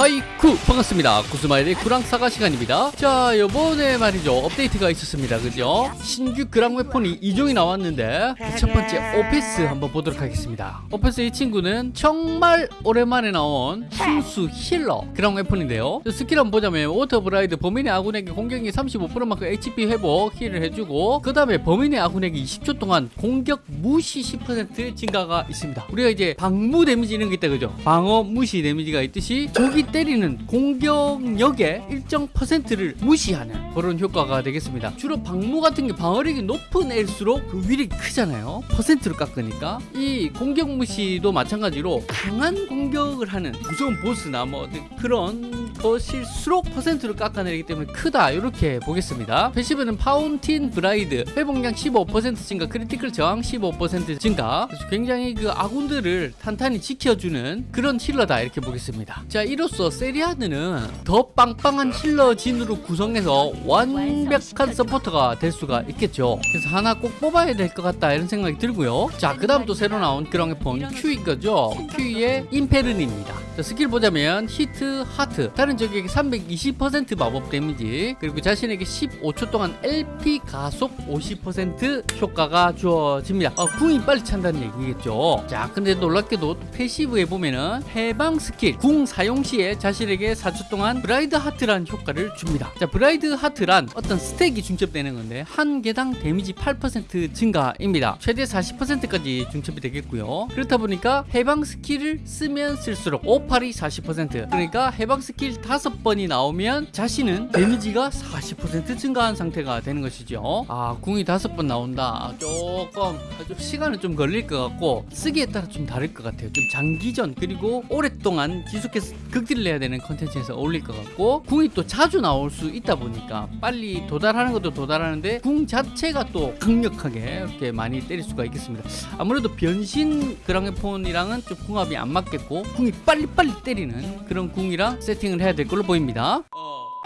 하이쿠. 반갑습니다. 구스마일의 그랑사가 시간입니다. 자 요번에 말이죠. 업데이트가 있었습니다. 그죠? 신규 그랑 weapon이 2종이 나왔는데 첫 번째 오페스 한번 보도록 하겠습니다. 오페스 이 친구는 정말 오랜만에 나온 순수 healer 그랑 weapon인데요. skill 한번 보자면 Water Bride 범위 내 아군에게 공격이 35%만큼 HP 회복 heal을 해주고 그 다음에 범위 내 아군에게 20초 동안 공격 무시 10% 증가가 있습니다. 우리가 이제 방무 damage 이런 게 있다 그죠? 방어 무시 damage가 있듯이 적이 때리는 공격력의 일정 퍼센트를 무시하는 그런 효과가 되겠습니다. 주로 방무 같은 게 방어력이 높은 애일수록 그 위력이 크잖아요. 퍼센트로 깎으니까 이 공격 무시도 마찬가지로 강한 공격을 하는 무서운 보스나 뭐 그런 것일수록 퍼센트로 깎아내리기 때문에 크다 이렇게 보겠습니다. passive는 Fountain Bride 회복량 15% 증가 critical 저항 15% 증가 굉장히 그 아군들을 탄탄히 지켜주는 그런 healer다 이렇게 보겠습니다. 자 이로써 세리아드는 더 빵빵한 healer 진으로 구성해서 완벽한 서포터가 될 수가 있겠죠. 그래서 하나 꼭 뽑아야 될 것 같다 이런 생각이 들고요. 자, 그 다음 또 새로 나온 그랑 weapon 큐인 거죠. 큐의 임페른입니다. 자, 스킬 보자면 Heat, Heart, 단일 적에게 320% 마법 damage, 그리고 자신에게 15초 동안 LP 가속 50% 효과가 주어집니다. 어, 궁이 빨리 찬다는 얘기겠죠. 자, 근데 놀랍게도 passive에 보면은 해방 스킬, 궁 사용 시에 자신에게 4초 동안 Bride Heart란 효과를 줍니다. 자, Bride Heart란 어떤 스택이 중첩되는 건데 한 개당 데미지 8% 증가입니다. 최대 40%까지 중첩이 되겠고요. 그렇다 보니까 해방 스킬을 쓰면 쓸수록 5 팔이 40% 그러니까 해방 스킬 5번이 나오면 자신은 데미지가 40% 증가한 상태가 되는 것이죠. 아, 궁이 5번 나온다. 조금 좀 시간은 좀 걸릴 것 같고 쓰기에 따라 좀 다를 것 같아요. 좀 장기전 그리고 오랫동안 지속해서 극딜을 해야 되는 컨텐츠에서 어울릴 것 같고 궁이 또 자주 나올 수 있다 보니까 빨리 도달하는 것도 도달하는데 궁 자체가 또 강력하게 이렇게 많이 때릴 수가 있겠습니다. 아무래도 변신 그랑의폰이랑은 좀 궁합이 안 맞겠고 궁이 빨리 빨리 때리는 그런 궁이랑 세팅을 해야 될 걸로 보입니다.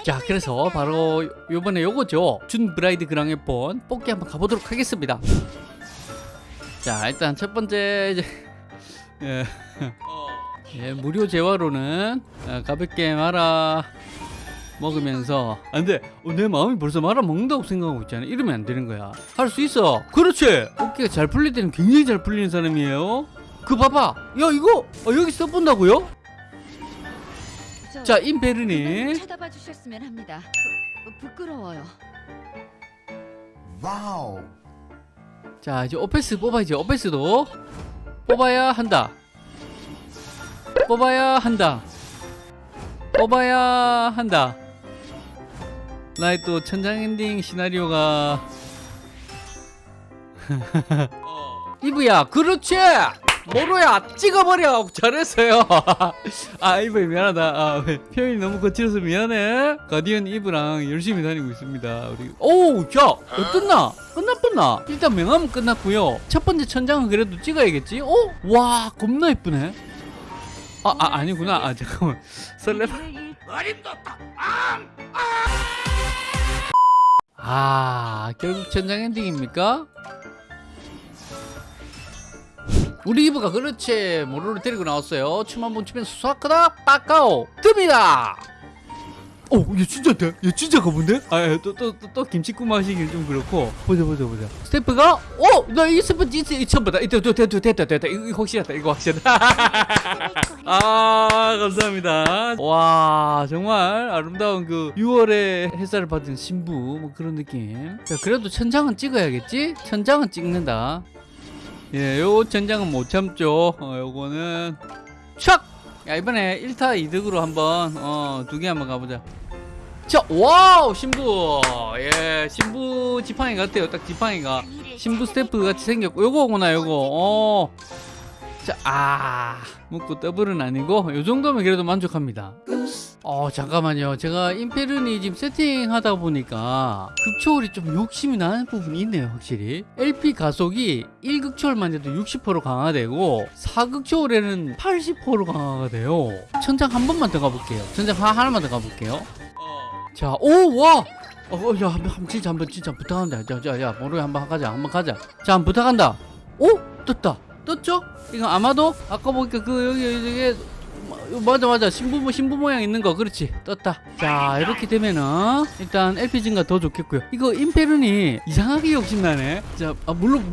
자 그래서 바로 요번에 요거죠. 준 브라이드 그랑의폰 뽑기 한번 가보도록 하겠습니다. 자 일단 첫 번째 이제 예. 예, 무료 재화로는 어, 가볍게 말아 먹으면서. 안돼 어, 내 마음이 벌써 말아 먹는다고 생각하고 있잖아. 이러면 안 되는 거야. 할 수 있어. 그렇지. 어깨가 잘 풀릴 때는 굉장히 잘 풀리는 사람이에요 그 봐봐. 야 이거 어, 여기 써본다고요? 자 임베르니. 쳐다봐 주셨으면 합니다. 부, 부끄러워요. 와우. 자 이제 오페스 뽑아야지 오페스도. 뽑아야 한다. 뽑아야 한다. 뽑아야 한다. 나의 또 천장 엔딩 시나리오가. 이브야 그렇지 모로야 찍어버려. 잘했어요. 아 이브 미안하다. 아, 표현이 너무 거칠어서 미안해. 가디언 이브랑 열심히 다니고 있습니다 우리. 오야 어떻나? 끝났구나? 일단 명함은 끝났고요. 첫 번째 천장은 그래도 찍어야겠지? 어? 와 겁나 예쁘네. 아, 아 아니구나. 아 잠깐만. 설레발 아 결국 천장 엔딩입니까? 우리 이브가 그렇지 모로를 데리고 나왔어요 춤 한 번 추면 수학하다 빠까오 뜹니다 오, 얘 진짜인데? 얘 진짜 가본데? 아, 또, 또, 또, 또 김치국 마시긴 좀 그렇고. 보자, 보자, 보자. 스태프가, 어, 나이 스태프 진짜 이 처음 봤다. 이때, 됐다, 됐다, 됐다. 이거, 이거 확실하다, 이거 확실하다. 아, 감사합니다. 와, 정말 아름다운 그 6월의 햇살을 받은 신부, 뭐 그런 느낌. 자, 그래도 천장은 찍어야겠지? 천장은 찍는다. 예, 요 천장은 못 참죠. 어, 요거는 촥! 야, 이번에 1타 2득으로 한번 어, 두 개 한번 가보자. 자, 와우, 신부. 예, 신부 지팡이 같아요. 딱 지팡이가 신부 스태프 같이 생겼고 요거구나, 요거. 어. 자, 아, 묻고 더블은 아니고 요 정도면 그래도 만족합니다. 어 잠깐만요 제가 임페르니 지금 세팅하다 보니까 극초월이 좀 욕심이 나는 부분이 있네요 확실히 LP 가속이 1극초월만 해도 60% 강화되고 4극초월에는 80% 강화가 돼요 천장 한 번만 더 가볼게요 천장 하, 하나만 더 가볼게요 자 오와 어, 어, 야, 한번, 진짜 한번 진짜 부탁한다. 자, 자, 야, 모르게 한번 가자. 한번 가자. 자, 한번 부탁한다. 오, 떴다. 떴죠? 이거 아마도 아까 보니까 그 여기 여기 어, 맞아 맞아. 신부 신부 모양 있는 거. 그렇지. 떴다. 자 이렇게 되면은 일단 LPG가 더 좋겠고요. 이거 임페룬이 이상하게 욕심나네. 자 아, 물론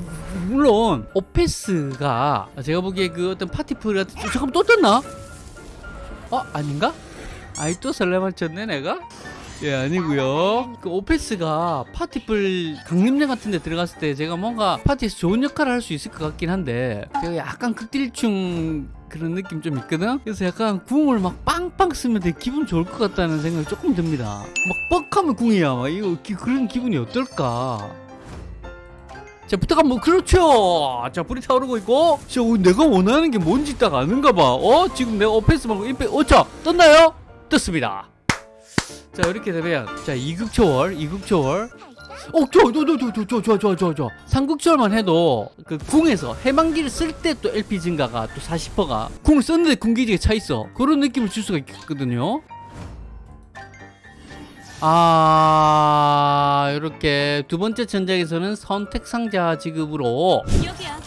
물론 오페스가 제가 보기에 그 어떤 파티풀 같은 어, 잠깐 또 떴나? 어 아닌가? 아이 또 설레만 쳤네 내가 예 아니고요. 그 오페스가 파티풀 강림장 같은 데 들어갔을 때 제가 뭔가 파티에서 좋은 역할을 할 수 있을 것 같긴 한데 제가 약간 극딜충 그런 느낌 좀 있거든? 그래서 약간 궁을 막 빵빵 쓰면 되게 기분 좋을 것 같다는 생각이 조금 듭니다. 막 뻑하면 궁이야. 막 이거 기- 그런 기분이 어떨까? 자 부탁하면 뭐 그렇죠! 자 불이 타오르고 있고. 자 어, 내가 원하는 게 뭔지 딱 아는가 봐어? 지금 내가 오페스 말고 임페 어자 떴나요? 떴습니다 자 이렇게 되면 자 이극초월 이극초월 어, 좋아, 좋아, 좋아, 좋아, 좋아, 좋아, 좋아, 좋아. 삼국절만 해도 그 궁에서 해방기를 쓸 때 또 LP 증가가 또 40%가 궁을 썼는데 궁기지가 차 있어. 그런 느낌을 줄 수가 있거든요. 아, 이렇게 두 번째 전작에서는 선택 상자 지급으로 여기야.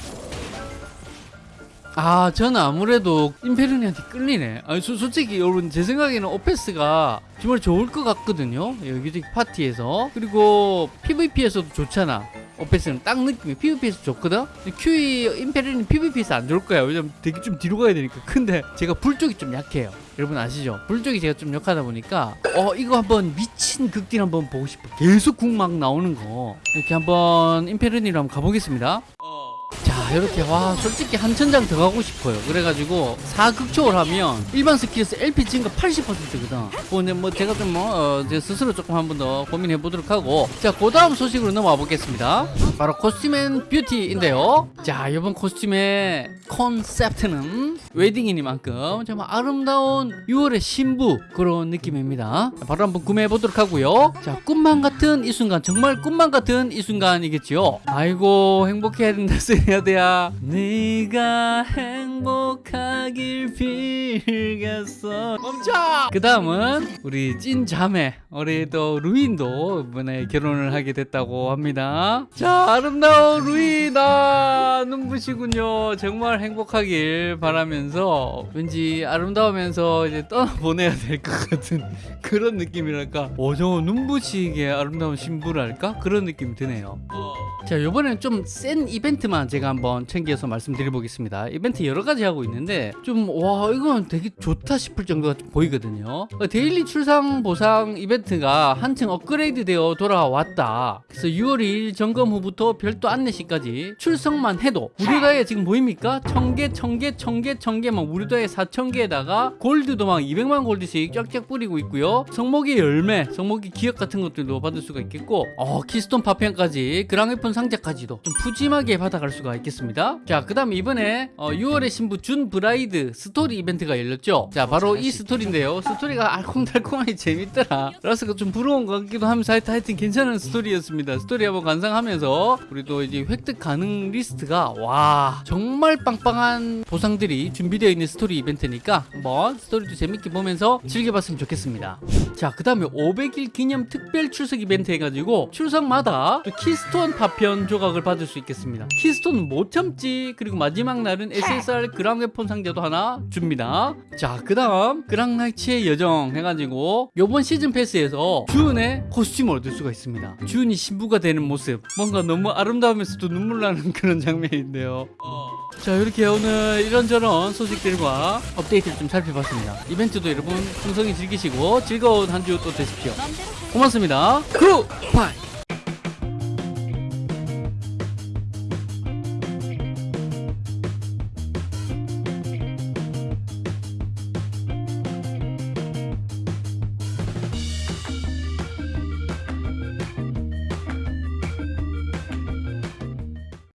아 저는 아무래도 임페르니한테 끌리네. 아니 소- 솔직히 여러분 제 생각에는 오페스가 정말 좋을 것 같거든요. 여기저기 파티에서. 그리고 PVP에서도 좋잖아. 오페스는 딱 느낌이 PVP에서 좋거든? QE 임페르니 PVP에서 안 좋을 거야. 왜냐면 되게 좀 뒤로 가야 되니까. 근데 제가 불 쪽이 좀 약해요. 여러분 아시죠? 불 쪽이 제가 좀 약하다 보니까 어 이거 한번 미친 극딜 한번 보고 싶어. 계속 궁 막 나오는 거. 이렇게 한번 임페르니로 한번 가보겠습니다. 자 이렇게 와 솔직히 한 천장 더 가고 싶어요. 그래가지고 4극초월 하면 일반 스킬에서 LP 증가 80%거든. 근데 뭐 제가 좀뭐 어, 제 스스로 조금 한 번 더 고민해 보도록 하고. 자그 다음 소식으로 넘어와 보겠습니다. 바로 costume and beauty인데요. 자 이번 코스튬의 컨셉트는 웨딩이니만큼 정말 아름다운 6월의 신부 그런 느낌입니다. 자, 바로 한번 구매해 보도록 하고요. 자 꿈만 같은 이 순간 정말 꿈만 같은 이 순간이겠지요. 아이고 행복해야 된다 쓰야 돼야 네가 행복하길 빌겠어. 멈춰! 그 다음은 우리 찐 자매 우리 또 루인도 이번에 결혼을 하게 됐다고 합니다. 자 아름다운 루이나 눈부시군요. 정말 행복하길 바라면서 왠지 아름다우면서 이제 떠나보내야 될 것 같은 그런 느낌이랄까? 오저 눈부시게 아름다운 신부랄까? 그런 느낌이 드네요. 자 이번에는 좀센 이벤트만 제가 한번 챙겨서 말씀드려보겠습니다. 이벤트 여러 가지 하고 있는데 좀 와 이건 되게 좋다 싶을 정도가 좀 보이거든요. 어, daily 출석 보상 이벤트가 한층 업그레이드 되어 돌아왔다. 그래서 6월 2일 점검 후부터 별도 안내시까지 출석만 해도 무료다이아 지금 보입니까? 1000개 1000개 1000개 1000개 막 무료다이아 4000개에다가 골드도 막 200만 골드씩 쫙쫙 뿌리고 있고요. 성목의 열매 성목의 기억 같은 것들도 받을 수가 있겠고 어 keystone 파편까지 그랑웨폰 상자까지도 좀 푸짐하게 받아갈 수가 있겠습니다 자 그 다음 이번에 어, 6월의 신부 June Bride 스토리 이벤트가 열렸죠? 자 바로 이 스토리인데요. 스토리가 알콩달콩하게 재밌더라. 라스가 좀 부러운 것 같기도 하면서 하여튼, 괜찮은 스토리였습니다. 스토리 한번 감상하면서 우리 또 이제 획득 가능 리스트가 와 정말 빵빵한 보상들이 준비되어 있는 스토리 이벤트니까 한번 스토리도 재밌게 보면서 즐겨봤으면 좋겠습니다. 자 그 다음에 500일 기념 특별 출석 이벤트 해가지고 출석마다 또 keystone 파편 조각을 받을 수 있겠습니다. keystone은 못 참지 그리고 마지막 날은 SSR 그랑웨폰 상자도 하나 줍니다. 자 그 다음 그랑나이츠의 여정 해가지고 요번 시즌 패스에서 주은의 코스튬을 얻을 수가 있습니다. 주은이 신부가 되는 모습. 뭔가 너무 아름다우면서도 눈물 나는 그런 장면인데요. 자 이렇게 오늘 이런저런 소식들과 업데이트를 좀 살펴봤습니다. 이벤트도 여러분 풍성히 즐기시고 즐거운 한 주 또 되십시오. 고맙습니다. 굿바이